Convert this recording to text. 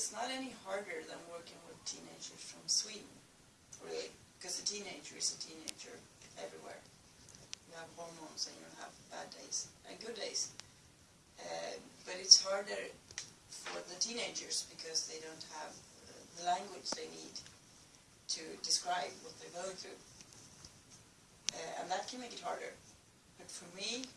it's not any harder than working with teenagers from Sweden, really, because a teenager is a teenager everywhere. You have hormones and you have bad days and good days. Uh, but it's harder for the teenagers because they don't have uh, the language they need to describe what they're going through. Uh, and that can make it harder. But for me,